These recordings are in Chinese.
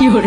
有人。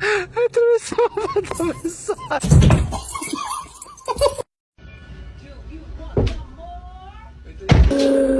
atravessava, atravessava. Thank